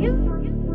you.